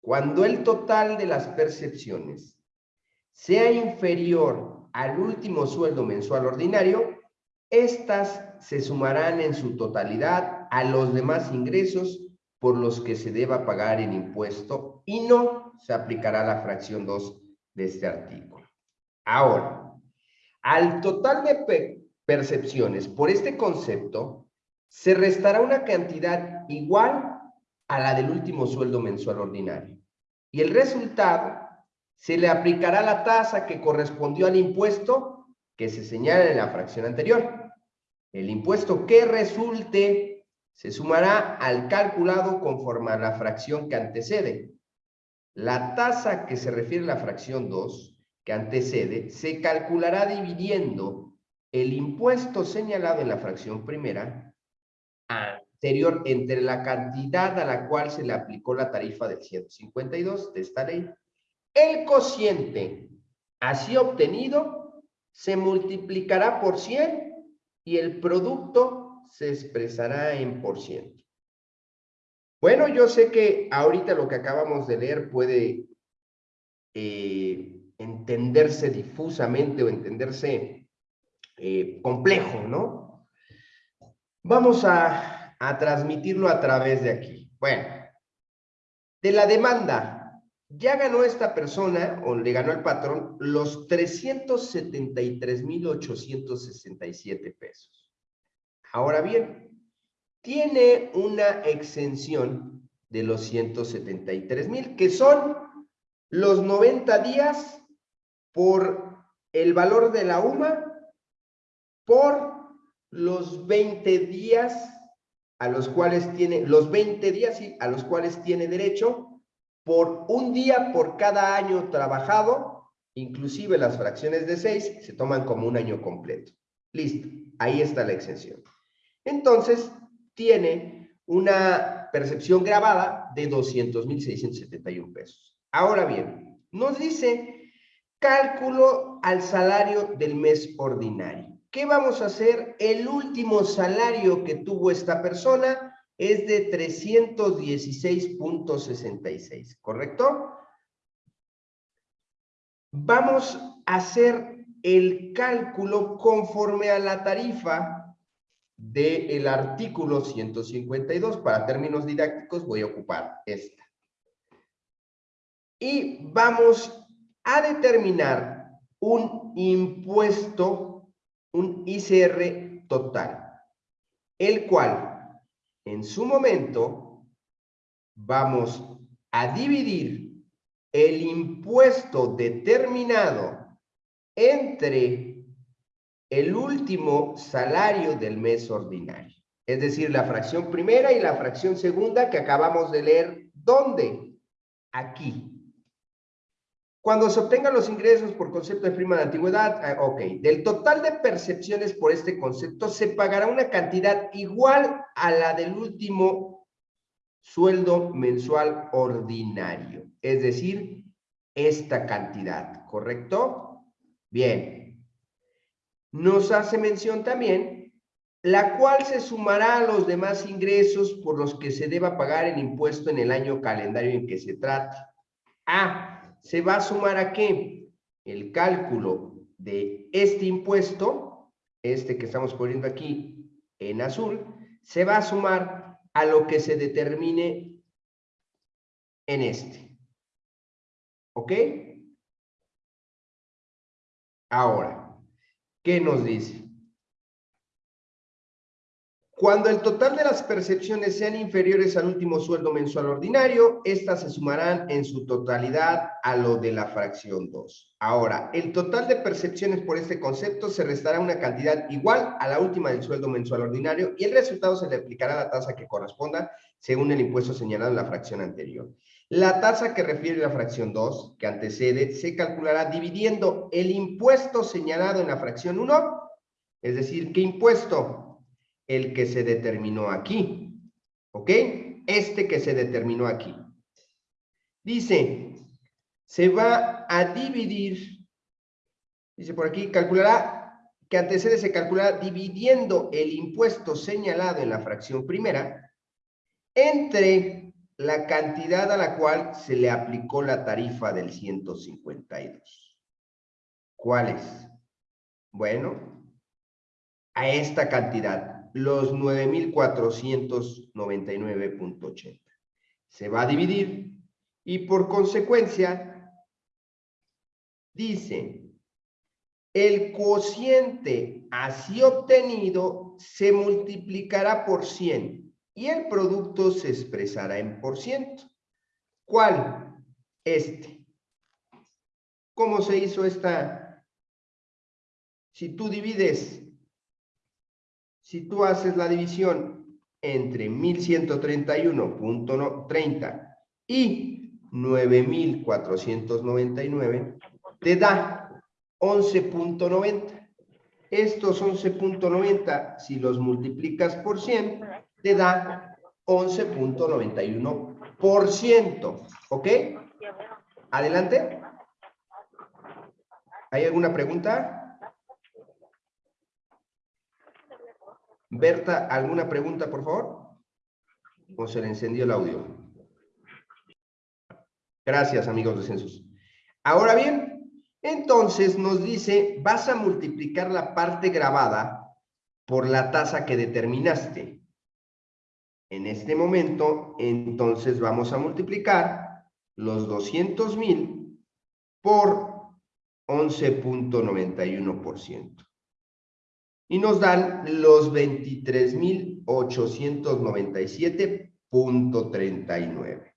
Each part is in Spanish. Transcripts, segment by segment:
cuando el total de las percepciones sea inferior al último sueldo mensual ordinario, estas se sumarán en su totalidad a los demás ingresos por los que se deba pagar el impuesto y no se aplicará la fracción 2 de este artículo. Ahora, al total de percepciones por este concepto, se restará una cantidad igual a la del último sueldo mensual ordinario. Y el resultado se le aplicará la tasa que correspondió al impuesto que se señala en la fracción anterior. El impuesto que resulte se sumará al calculado conforme a la fracción que antecede. La tasa que se refiere a la fracción 2, que antecede, se calculará dividiendo el impuesto señalado en la fracción primera entre la cantidad a la cual se le aplicó la tarifa del 152 de esta ley el cociente así obtenido se multiplicará por 100 y el producto se expresará en por ciento. Bueno, yo sé que ahorita lo que acabamos de leer puede eh, entenderse difusamente o entenderse eh, complejo, ¿no? Vamos a, a transmitirlo a través de aquí. Bueno, de la demanda ya ganó esta persona, o le ganó el patrón, los 373,867 pesos. Ahora bien, tiene una exención de los 173 mil, que son los 90 días por el valor de la UMA, por los 20 días a los cuales tiene, los 20 días a los cuales tiene derecho por un día por cada año trabajado, inclusive las fracciones de 6 se toman como un año completo. Listo, ahí está la exención. Entonces, tiene una percepción grabada de 200.671 pesos. Ahora bien, nos dice cálculo al salario del mes ordinario. ¿Qué vamos a hacer? El último salario que tuvo esta persona es de 316.66, ¿correcto? Vamos a hacer el cálculo conforme a la tarifa del artículo 152. Para términos didácticos voy a ocupar esta. Y vamos a determinar un impuesto, un ICR total, el cual en su momento vamos a dividir el impuesto determinado entre el último salario del mes ordinario. Es decir, la fracción primera y la fracción segunda que acabamos de leer. ¿Dónde? Aquí. Cuando se obtengan los ingresos por concepto de prima de antigüedad, ah, ok, del total de percepciones por este concepto se pagará una cantidad igual a la del último sueldo mensual ordinario, es decir, esta cantidad, ¿correcto? Bien. Nos hace mención también la cual se sumará a los demás ingresos por los que se deba pagar el impuesto en el año calendario en que se trate. Ah, se va a sumar a qué? El cálculo de este impuesto, este que estamos poniendo aquí en azul, se va a sumar a lo que se determine en este. ¿Ok? Ahora, ¿qué nos dice? Cuando el total de las percepciones sean inferiores al último sueldo mensual ordinario, estas se sumarán en su totalidad a lo de la fracción 2. Ahora, el total de percepciones por este concepto se restará una cantidad igual a la última del sueldo mensual ordinario y el resultado se le aplicará la tasa que corresponda según el impuesto señalado en la fracción anterior. La tasa que refiere a la fracción 2, que antecede, se calculará dividiendo el impuesto señalado en la fracción 1, es decir, ¿qué impuesto? El que se determinó aquí. ¿Ok? Este que se determinó aquí. Dice, se va a dividir, dice por aquí, calculará, que antecede se calculará dividiendo el impuesto señalado en la fracción primera entre la cantidad a la cual se le aplicó la tarifa del 152. ¿Cuál es? Bueno, a esta cantidad, los 9,499.80. Se va a dividir y por consecuencia dice, el cociente así obtenido se multiplicará por 100 y el producto se expresará en por ciento. ¿Cuál? Este. ¿Cómo se hizo esta? Si tú divides, si tú haces la división entre 1131.30 y 9499, te da 11.90. Estos 11.90, si los multiplicas por 100, te da 11.91%. ¿Ok? Adelante. ¿Hay alguna pregunta? Berta, ¿alguna pregunta, por favor? ¿O se le encendió el audio? Gracias, amigos de Census. Ahora bien, entonces nos dice, vas a multiplicar la parte grabada por la tasa que determinaste. En este momento, entonces vamos a multiplicar los 200 mil por 11.91%. Y nos dan los 23.897.39.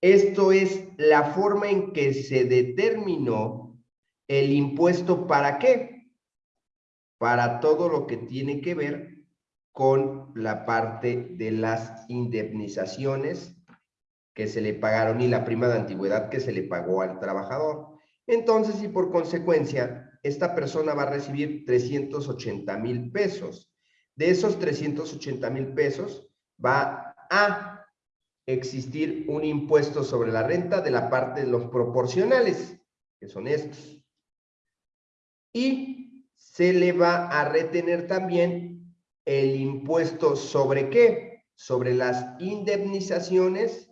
Esto es la forma en que se determinó el impuesto para qué? Para todo lo que tiene que ver con la parte de las indemnizaciones que se le pagaron y la prima de antigüedad que se le pagó al trabajador. Entonces, y por consecuencia, esta persona va a recibir 380 mil pesos. De esos 380 mil pesos va a existir un impuesto sobre la renta de la parte de los proporcionales, que son estos. Y se le va a retener también el impuesto sobre qué? Sobre las indemnizaciones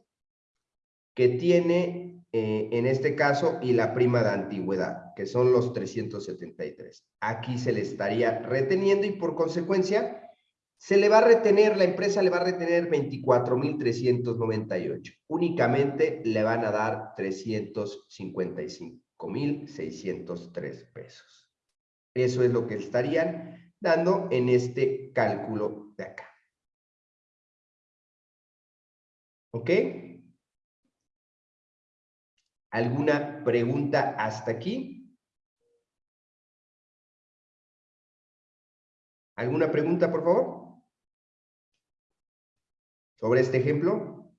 que tiene eh, en este caso y la prima de antigüedad, que son los 373. Aquí se le estaría reteniendo y por consecuencia se le va a retener, la empresa le va a retener 24,398. Únicamente le van a dar 355,603 pesos. Eso es lo que estarían dando en este cálculo de acá. ¿Ok? ¿Alguna pregunta hasta aquí? ¿Alguna pregunta, por favor? ¿Sobre este ejemplo?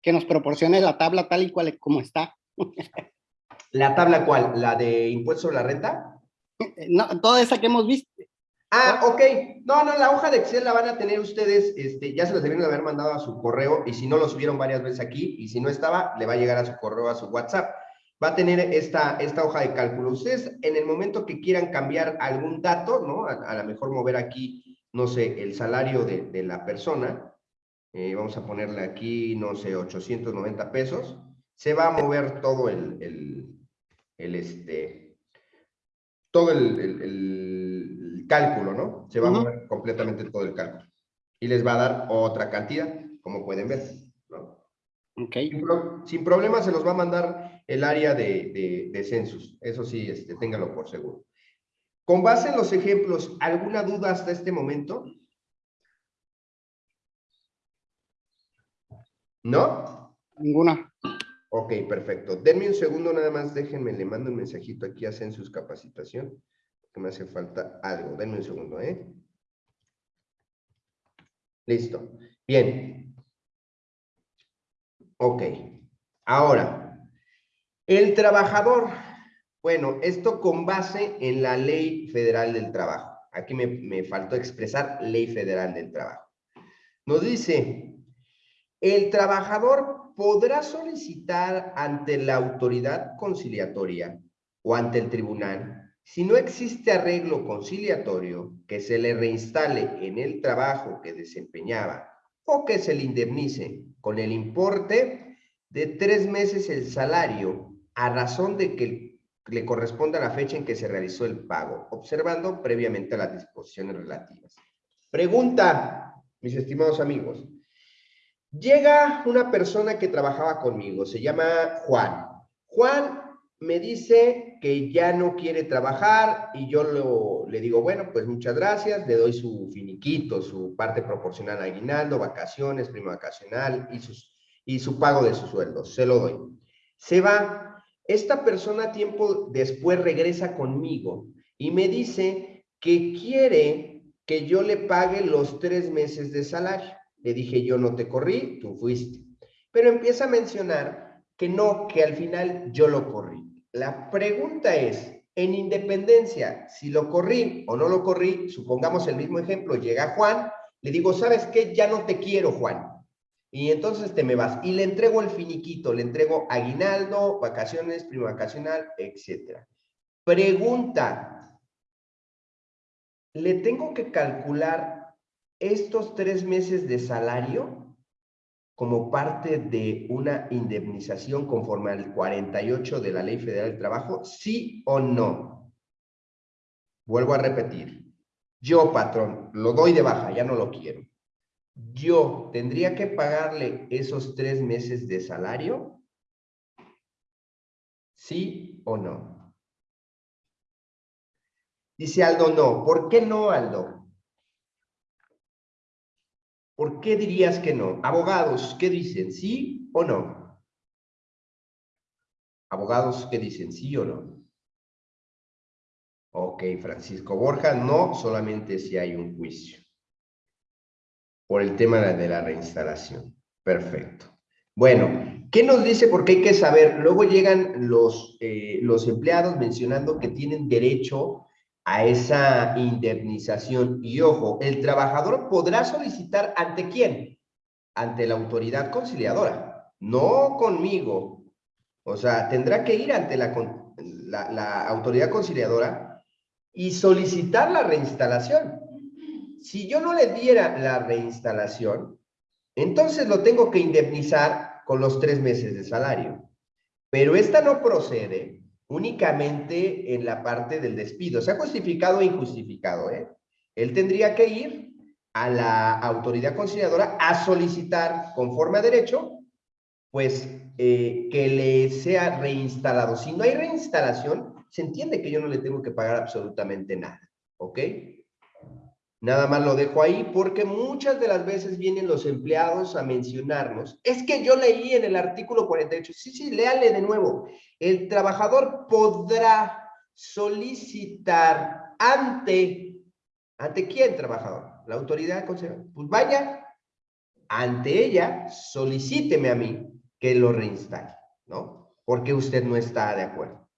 Que nos proporcione la tabla tal y cual como está. ¿La tabla cuál? ¿La de impuesto sobre la renta? No, toda esa que hemos visto. Ah, ok. No, no, la hoja de Excel la van a tener ustedes, este, ya se las debieron haber mandado a su correo y si no lo subieron varias veces aquí y si no estaba, le va a llegar a su correo, a su WhatsApp. Va a tener esta, esta hoja de cálculo. Ustedes en el momento que quieran cambiar algún dato, ¿no? A, lo mejor mover aquí, no sé, el salario de, la persona, eh, vamos a ponerle aquí, no sé, 890 pesos, se va a mover todo el el este, todo el, cálculo, ¿no? Se va a mover completamente todo el cálculo. Y les va a dar otra cantidad, como pueden ver. Okay. Sin, problema se los va a mandar el área de, de, census. Eso sí, este, téngalo por seguro. Con base en los ejemplos, ¿alguna duda hasta este momento? ¿No? Ninguna. Ok, perfecto. Denme un segundo nada más, déjenme, le mando un mensajito aquí a Census Capacitación, que me hace falta algo. Denme un segundo, ¿eh? Listo. Bien. Ok. Ahora, el trabajador. Bueno, esto con base en la Ley Federal del Trabajo. Aquí me, me faltó expresar Ley Federal del Trabajo. Nos dice, el trabajador podrá solicitar ante la autoridad conciliatoria o ante el tribunal Si no existe arreglo conciliatorio que se le reinstale en el trabajo que desempeñaba o que se le indemnice con el importe de tres meses el salario a razón de que le corresponda la fecha en que se realizó el pago, observando previamente las disposiciones relativas. Pregunta, mis estimados amigos. Llega una persona que trabajaba conmigo, se llama Juan. Juan me dice que ya no quiere trabajar y yo le digo, bueno, pues muchas gracias, le doy su finiquito, su parte proporcional a aguinaldo, vacaciones, primo vacacional y, sus, y su pago de su sueldo, se lo doy. Se va, esta persona tiempo después regresa conmigo y me dice que quiere que yo le pague los tres meses de salario. Le dije, yo no te corrí, tú fuiste. Pero empieza a mencionar que no, que al final yo lo corrí. La pregunta es, en independencia, si lo corrí o no lo corrí, supongamos el mismo ejemplo, llega Juan, le digo, ¿sabes qué? Ya no te quiero, Juan. Y entonces te me vas. Y le entrego el finiquito, le entrego aguinaldo, vacaciones, primo vacacional, etc. Pregunta, ¿le tengo que calcular estos tres meses de salario? Como parte de una indemnización conforme al 48 de la Ley Federal del Trabajo, sí o no? Vuelvo a repetir. Yo, patrón, lo doy de baja, ya no lo quiero. Yo tendría que pagarle esos tres meses de salario, sí o no. Dice Aldo, no. ¿Por qué no, Aldo? ¿Por qué dirías que no? Abogados, ¿qué dicen? ¿Sí o no? Abogados, ¿qué dicen? ¿Sí o no? Ok, Francisco Borja, no solamente si hay un juicio. Por el tema de la reinstalación. Perfecto. Bueno, ¿qué nos dice? Porque hay que saber. Luego llegan los, eh, los empleados mencionando que tienen derecho a esa indemnización. Y ojo, el trabajador podrá solicitar ante quién? Ante la autoridad conciliadora, no conmigo. O sea, tendrá que ir ante la, la, autoridad conciliadora y solicitar la reinstalación. Si yo no le diera la reinstalación, entonces lo tengo que indemnizar con los tres meses de salario. Pero esta no procede únicamente en la parte del despido, sea justificado o injustificado. ¿eh? Él tendría que ir a la autoridad conciliadora a solicitar, conforme a derecho, pues eh, que le sea reinstalado. Si no hay reinstalación, se entiende que yo no le tengo que pagar absolutamente nada, ¿ok? Nada más lo dejo ahí porque muchas de las veces vienen los empleados a mencionarnos. Es que yo leí en el artículo 48. Sí, sí, léale de nuevo. El trabajador podrá solicitar ante, ¿ante quién trabajador? La autoridad Pues vaya, ante ella, solicíteme a mí que lo reinstale, ¿no? Porque usted no está de acuerdo.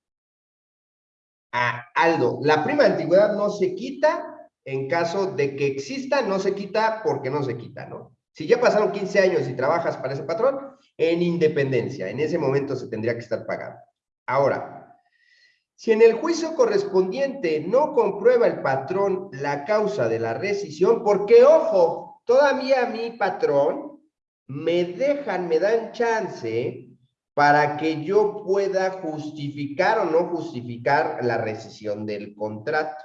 Ah, Aldo, la prima antigüedad no se quita en caso de que exista, no se quita porque no se quita, ¿no? Si ya pasaron 15 años y trabajas para ese patrón, en independencia, en ese momento se tendría que estar pagando. Ahora, si en el juicio correspondiente no comprueba el patrón la causa de la rescisión, porque, ojo, todavía mi patrón me dejan, me dan chance para que yo pueda justificar o no justificar la rescisión del contrato.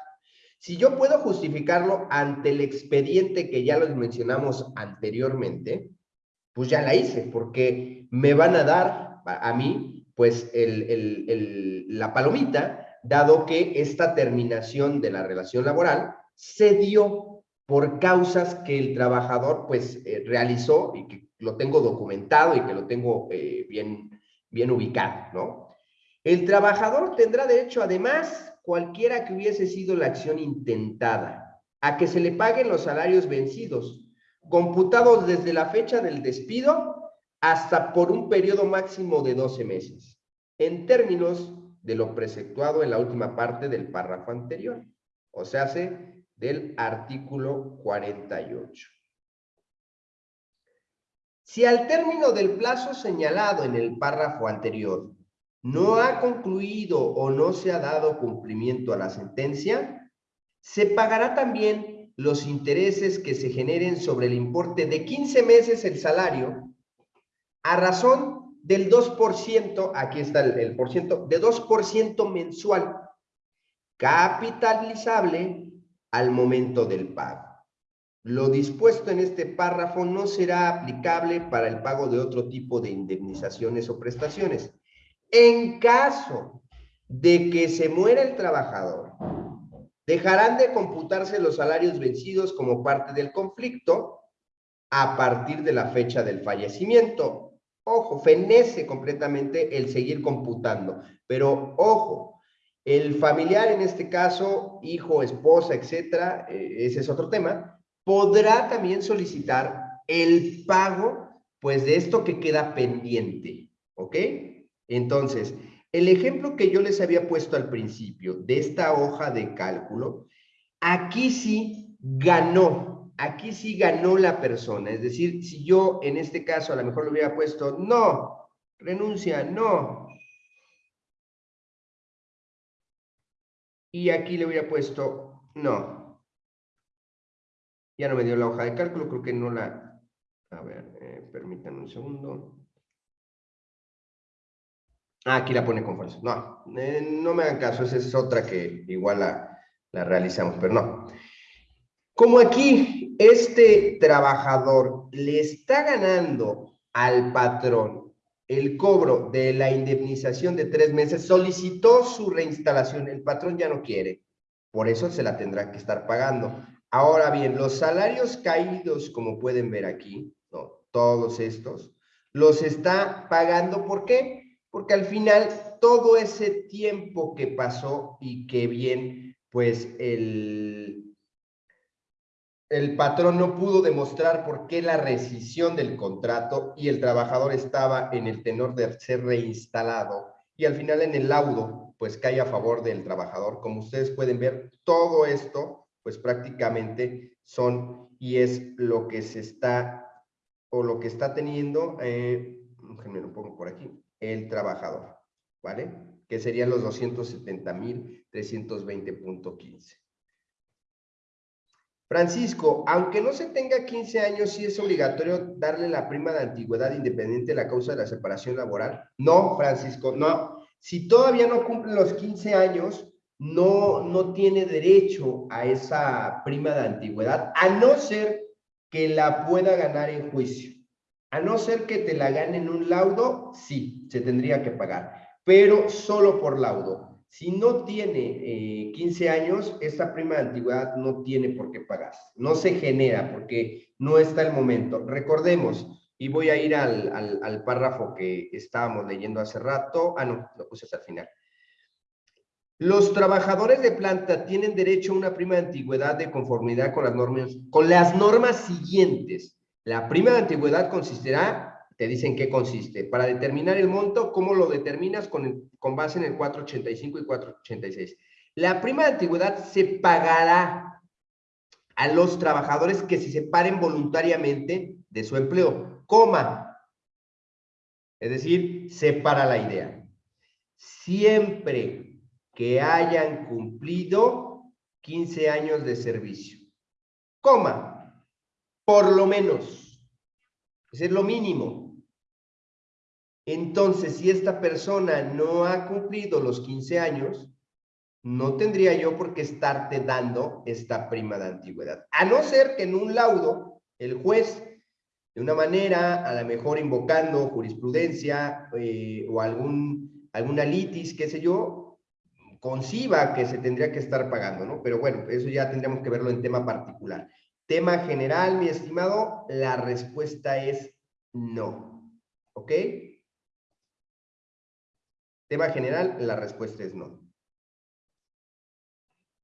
Si yo puedo justificarlo ante el expediente que ya los mencionamos anteriormente, pues ya la hice, porque me van a dar a mí, pues, la palomita, dado que esta terminación de la relación laboral se dio por causas que el trabajador, pues, eh, realizó y que lo tengo documentado y que lo tengo eh, bien, bien ubicado, ¿no? El trabajador tendrá derecho, además, cualquiera que hubiese sido la acción intentada, a que se le paguen los salarios vencidos, computados desde la fecha del despido hasta por un periodo máximo de 12 meses, en términos de lo preceptuado en la última parte del párrafo anterior, o sea, del artículo 48. Si al término del plazo señalado en el párrafo anterior no ha concluido o no se ha dado cumplimiento a la sentencia, se pagará también los intereses que se generen sobre el importe de 15 meses el salario a razón del 2%, aquí está el, por ciento, de 2% mensual, capitalizable al momento del pago. Lo dispuesto en este párrafo no será aplicable para el pago de otro tipo de indemnizaciones o prestaciones. En caso de que se muera el trabajador, dejarán de computarse los salarios vencidos como parte del conflicto a partir de la fecha del fallecimiento. Ojo, fenece completamente el seguir computando, pero ojo, el familiar en este caso, hijo, esposa, etcétera, eh, ese es otro tema, podrá también solicitar el pago, pues, de esto que queda pendiente, ¿ok? Entonces, el ejemplo que yo les había puesto al principio de esta hoja de cálculo, aquí sí ganó, aquí sí ganó la persona. Es decir, si yo en este caso a lo mejor le hubiera puesto, no, renuncia, no. Y aquí le hubiera puesto, no, ya no me dio la hoja de cálculo, creo que no la... A ver, eh, permítanme un segundo. Ah, aquí la pone con falso. No, eh, no me hagan caso, esa es otra que igual la, la realizamos, pero no. Como aquí este trabajador le está ganando al patrón el cobro de la indemnización de tres meses, solicitó su reinstalación, el patrón ya no quiere, por eso se la tendrá que estar pagando. Ahora bien, los salarios caídos, como pueden ver aquí, ¿no? todos estos, los está pagando, ¿por qué? Porque al final todo ese tiempo que pasó y que bien, pues el, el patrón no pudo demostrar por qué la rescisión del contrato y el trabajador estaba en el tenor de ser reinstalado y al final en el laudo, pues cae a favor del trabajador. Como ustedes pueden ver, todo esto pues prácticamente son y es lo que se está o lo que está teniendo, eh, lo pongo por aquí, el trabajador, ¿vale? Que serían los 270,320.15. Francisco, aunque no se tenga 15 años, ¿sí es obligatorio darle la prima de antigüedad independiente de la causa de la separación laboral? No, Francisco, no. Si todavía no cumplen los 15 años, no, no tiene derecho a esa prima de antigüedad, a no ser que la pueda ganar en juicio. A no ser que te la gane en un laudo, sí, se tendría que pagar, pero solo por laudo. Si no tiene 15 eh, años, esa prima de antigüedad no tiene por qué pagar. No se genera porque no está el momento. Recordemos, y voy a ir al, al, al párrafo que estábamos leyendo hace rato. Ah, no, lo puse hasta el final. Los trabajadores de planta tienen derecho a una prima de antigüedad de conformidad con las normas, con las normas siguientes. La prima de antigüedad consistirá, te dicen qué consiste. Para determinar el monto, ¿cómo lo determinas? Con, con base en el 485 y 486. La prima de antigüedad se pagará a los trabajadores que se separen voluntariamente de su empleo, coma. Es decir, separa la idea. Siempre que hayan cumplido 15 años de servicio. Coma, por lo menos. Es lo mínimo. Entonces, si esta persona no ha cumplido los 15 años, no tendría yo por qué estarte dando esta prima de antigüedad. A no ser que en un laudo el juez, de una manera, a lo mejor invocando jurisprudencia eh, o algún, alguna litis, qué sé yo, conciba que se tendría que estar pagando, ¿no? Pero bueno, eso ya tendríamos que verlo en tema particular. Tema general, mi estimado, la respuesta es no. ¿Ok? Tema general, la respuesta es no.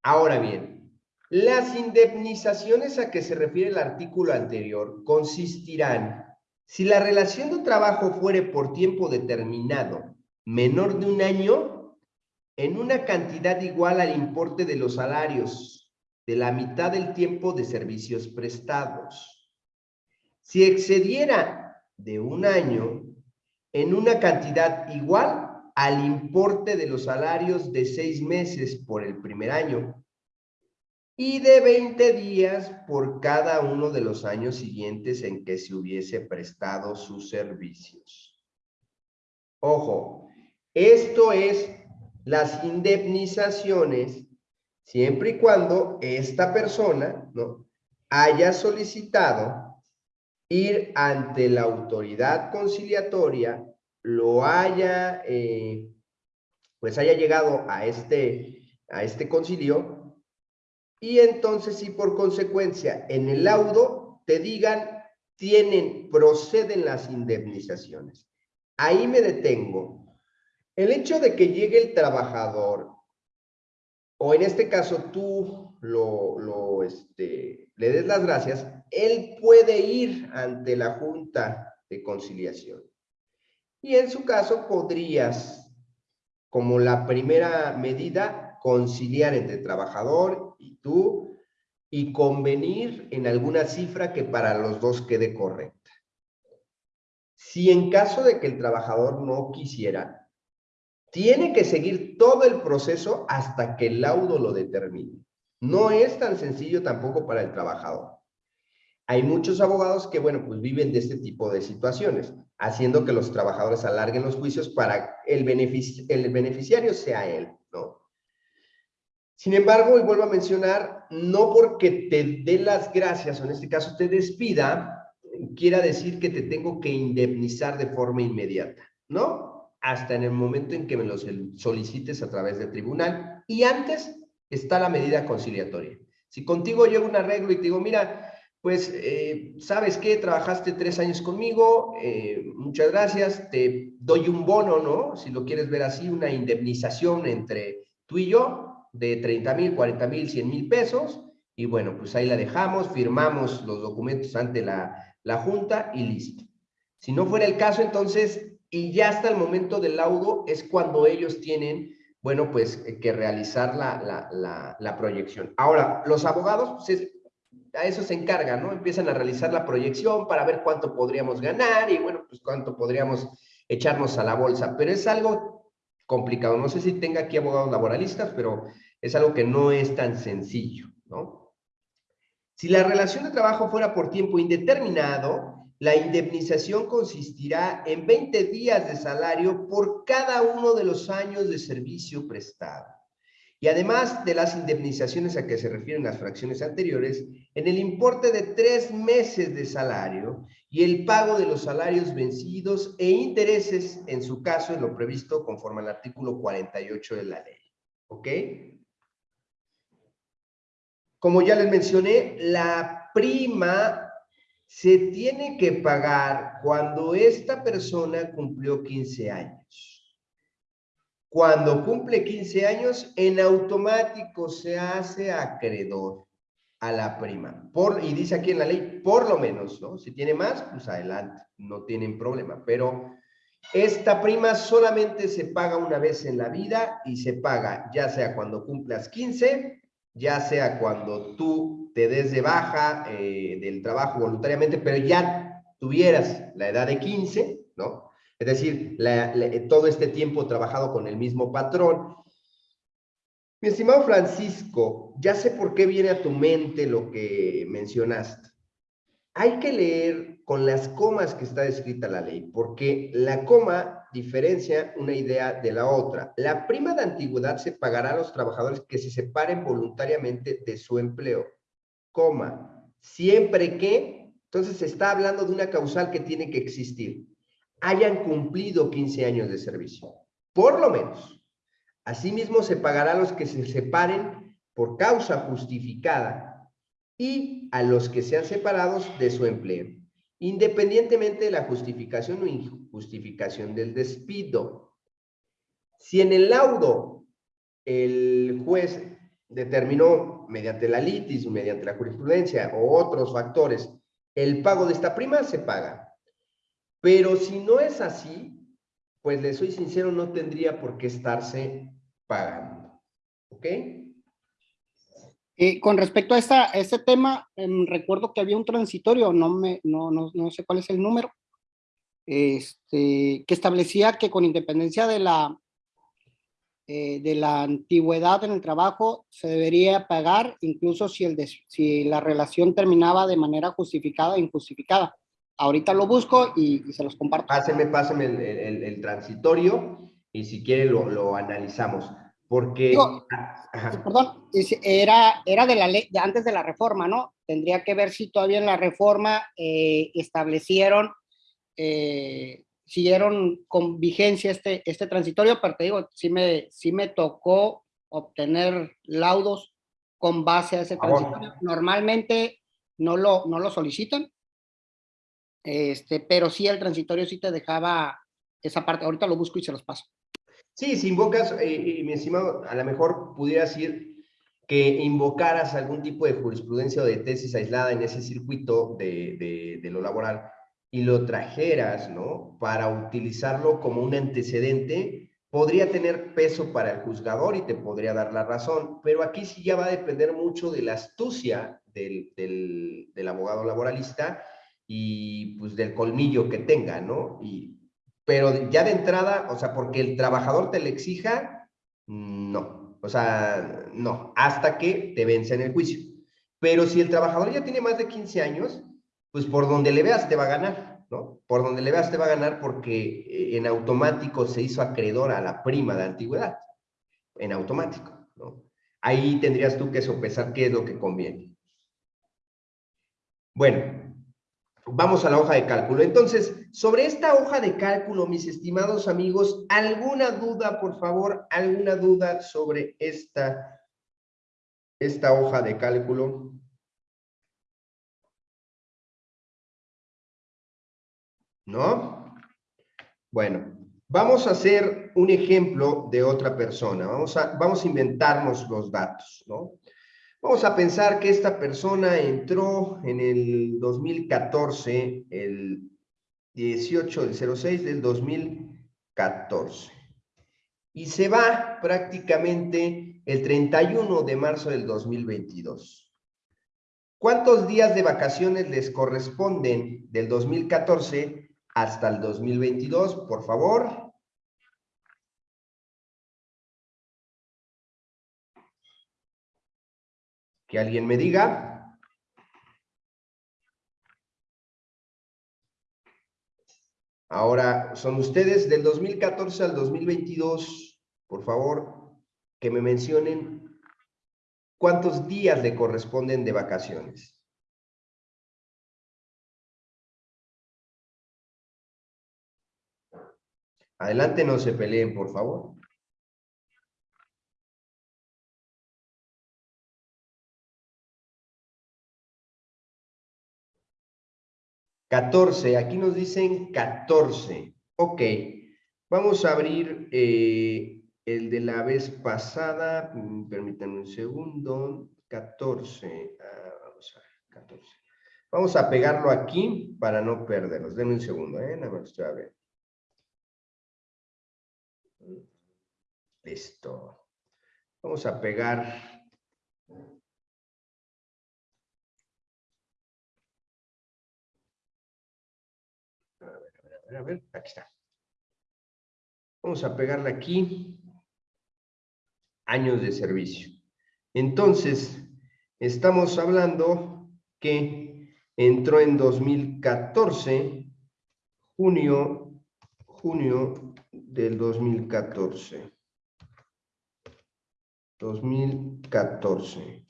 Ahora bien, las indemnizaciones a que se refiere el artículo anterior consistirán, si la relación de trabajo fuere por tiempo determinado menor de un año, en una cantidad igual al importe de los salarios de la mitad del tiempo de servicios prestados. Si excediera de un año, en una cantidad igual al importe de los salarios de seis meses por el primer año y de 20 días por cada uno de los años siguientes en que se hubiese prestado sus servicios. Ojo, esto es las indemnizaciones siempre y cuando esta persona ¿no? haya solicitado ir ante la autoridad conciliatoria, lo haya, eh, pues haya llegado a este, a este concilio, y entonces si por consecuencia en el laudo te digan, tienen, proceden las indemnizaciones. Ahí me detengo. El hecho de que llegue el trabajador, o en este caso tú lo, este, le des las gracias, él puede ir ante la Junta de Conciliación. Y en su caso podrías, como la primera medida, conciliar entre trabajador y tú y convenir en alguna cifra que para los dos quede correcta. Si en caso de que el trabajador no quisiera, tiene que seguir todo el proceso hasta que el laudo lo determine. No es tan sencillo tampoco para el trabajador. Hay muchos abogados que, bueno, pues viven de este tipo de situaciones, haciendo que los trabajadores alarguen los juicios para el, el beneficiario sea él, ¿no? Sin embargo, y vuelvo a mencionar, no porque te dé las gracias, o en este caso te despida, quiera decir que te tengo que indemnizar de forma inmediata, ¿no? Hasta en el momento en que me lo solicites a través del tribunal. Y antes está la medida conciliatoria. Si contigo llego un arreglo y te digo, mira, pues, eh, ¿sabes qué? Trabajaste tres años conmigo, eh, muchas gracias, te doy un bono, ¿no? Si lo quieres ver así, una indemnización entre tú y yo de 30 mil, 40 mil, 100 mil pesos, y bueno, pues ahí la dejamos, firmamos los documentos ante la, la Junta y listo. Si no fuera el caso, entonces, y ya hasta el momento del laudo, es cuando ellos tienen bueno, pues que realizar la, la, la, la proyección. Ahora, los abogados, pues a eso se encargan, ¿no? Empiezan a realizar la proyección para ver cuánto podríamos ganar y, bueno, pues cuánto podríamos echarnos a la bolsa. Pero es algo complicado. No sé si tenga aquí abogados laboralistas, pero es algo que no es tan sencillo, ¿no? Si la relación de trabajo fuera por tiempo indeterminado, la indemnización consistirá en 20 días de salario por cada uno de los años de servicio prestado. Y además de las indemnizaciones a que se refieren las fracciones anteriores, en el importe de tres meses de salario y el pago de los salarios vencidos e intereses, en su caso, en lo previsto conforme al artículo 48 de la ley. ¿Ok? Como ya les mencioné, la prima se tiene que pagar cuando esta persona cumplió 15 años. Cuando cumple 15 años, en automático se hace acreedor a la prima. Por, y dice aquí en la ley, por lo menos, ¿no? Si tiene más, pues adelante, no tienen problema. Pero esta prima solamente se paga una vez en la vida y se paga ya sea cuando cumplas 15, ya sea cuando tú te des de baja eh, del trabajo voluntariamente, pero ya tuvieras la edad de 15, ¿no? Es decir, todo este tiempo trabajado con el mismo patrón. Mi estimado Francisco, ya sé por qué viene a tu mente lo que mencionaste. Hay que leer con las comas que está descrita la ley, porque la coma diferencia una idea de la otra. La prima de antigüedad se pagará a los trabajadores que se separen voluntariamente de su empleo, coma, siempre que, entonces se está hablando de una causal que tiene que existir hayan cumplido 15 años de servicio, por lo menos. Asimismo, se pagará a los que se separen por causa justificada y a los que sean separados de su empleo, independientemente de la justificación o injustificación del despido. Si en el laudo el juez determinó mediante la litis, mediante la jurisprudencia o otros factores el pago de esta prima, se paga. Pero si no es así, pues le soy sincero, no tendría por qué estarse pagando. ¿Ok? Eh, con respecto a esta, este tema, em, recuerdo que había un transitorio, no, me, no, no, no sé cuál es el número, este, que establecía que con independencia de la, eh, de la antigüedad en el trabajo se debería pagar incluso si, el si la relación terminaba de manera justificada o injustificada. Ahorita lo busco y, se los comparto. Páseme, páseme el, el, transitorio y si quiere lo, lo analizamos. Porque... Ah, perdón, era, era de la ley, de antes de la reforma, ¿no? Tendría que ver si todavía en la reforma eh, establecieron eh, siguieron con vigencia este, este transitorio, pero te digo, sí me, sí me tocó obtener laudos con base a ese transitorio. Normalmente no lo, no lo solicitan, este, pero sí el transitorio sí te dejaba esa parte. Ahorita lo busco y se los paso. Sí, si invocas, eh, mi estimado, a lo mejor pudieras decir que invocaras algún tipo de jurisprudencia o de tesis aislada en ese circuito de, de, de lo laboral y lo trajeras, ¿no? Para utilizarlo como un antecedente, podría tener peso para el juzgador y te podría dar la razón, pero aquí sí ya va a depender mucho de la astucia del, del, abogado laboralista y pues del colmillo que tenga, ¿no? Y, pero ya de entrada, o sea, porque el trabajador te le exija, no, o sea, no, hasta que te vence en el juicio. Pero si el trabajador ya tiene más de 15 años, pues por donde le veas te va a ganar, ¿no? Por donde le veas te va a ganar porque eh, en automático se hizo acreedor a la prima de antigüedad, en automático, ¿no? Ahí tendrías tú que sopesar qué es lo que conviene. Bueno, vamos a la hoja de cálculo. Entonces, sobre esta hoja de cálculo, mis estimados amigos, ¿alguna duda, por favor? ¿Alguna duda sobre esta, esta hoja de cálculo? ¿No? Bueno, vamos a hacer un ejemplo de otra persona. Vamos a, vamos a inventarnos los datos, ¿no? Vamos a pensar que esta persona entró en el 2014, el 18 del 06 del 2014. Y se va prácticamente el 31 de marzo del 2022. ¿Cuántos días de vacaciones les corresponden del 2014 hasta el 2022, por favor. Que alguien me diga. Ahora, son ustedes del 2014 al 2022, por favor, que me mencionen cuántos días le corresponden de vacaciones. Adelante, no se peleen, por favor. Catorce, aquí nos dicen catorce. Ok, vamos a abrir eh, el de la vez pasada. Mm, permítanme un segundo. Catorce. Ah, vamos a ver, catorce. Vamos a pegarlo aquí para no perderlos. Denme un segundo, ¿eh? Nada más estoy a ver. Listo. Vamos a pegar. A ver, a ver, a ver, aquí está. Vamos a pegarle aquí. Años de servicio. Entonces, estamos hablando que entró en 2014, junio, junio del 2014. 2014.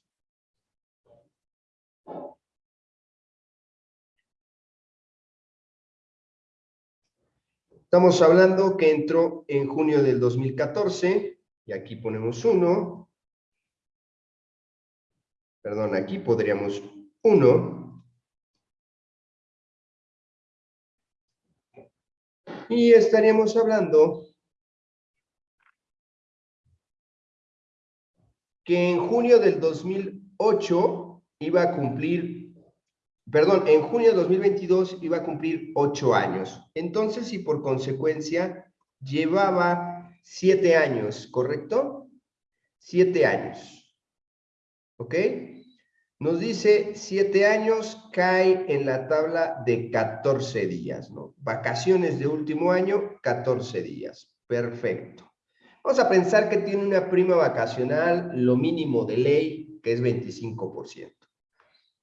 Estamos hablando que entró en junio del 2014, y aquí ponemos 1. Perdón, aquí podríamos 1. Y estaríamos hablando que en junio del 2008 iba a cumplir, perdón, en junio de 2022 iba a cumplir ocho años. Entonces, y por consecuencia, llevaba siete años, ¿correcto? Siete años. ¿Ok? Nos dice siete años, cae en la tabla de 14 días, ¿no? Vacaciones de último año, 14 días. Perfecto. Vamos a pensar que tiene una prima vacacional, lo mínimo de ley, que es 25%.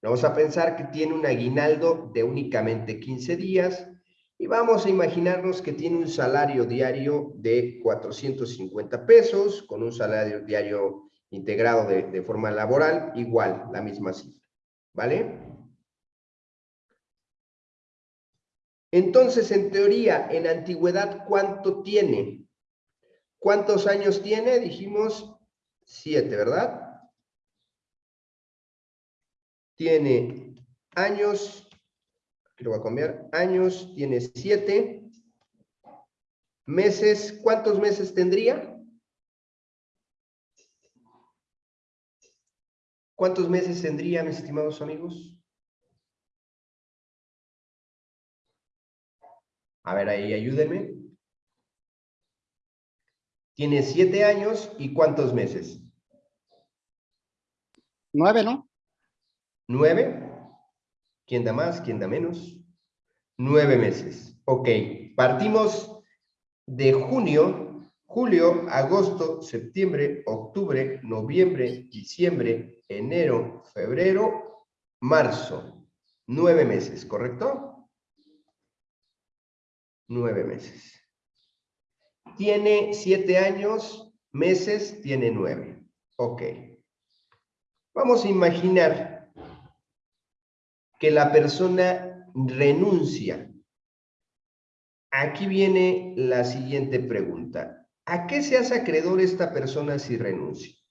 Vamos a pensar que tiene un aguinaldo de únicamente 15 días y vamos a imaginarnos que tiene un salario diario de 450 pesos con un salario diario integrado de, de forma laboral, igual, la misma cifra. ¿Vale? Entonces, en teoría, en antigüedad, ¿cuánto tiene? ¿Cuántos años tiene? Dijimos siete, ¿verdad? tiene años, lo voy a cambiar, años, tiene siete meses, ¿cuántos meses tendría? ¿Cuántos meses tendría, mis estimados amigos? A ver, ahí ayúdenme. Tiene siete años y ¿cuántos meses? Nueve, ¿no? Nueve. ¿Quién da más? ¿Quién da menos? Nueve meses. Ok, partimos de junio, julio, agosto, septiembre, octubre, noviembre, diciembre, enero, febrero, marzo. Nueve meses, ¿correcto? Nueve meses. Tiene siete años, meses, tiene nueve. Ok. Vamos a imaginar que la persona renuncia. Aquí viene la siguiente pregunta. ¿A qué se hace acreedor esta persona si renuncia?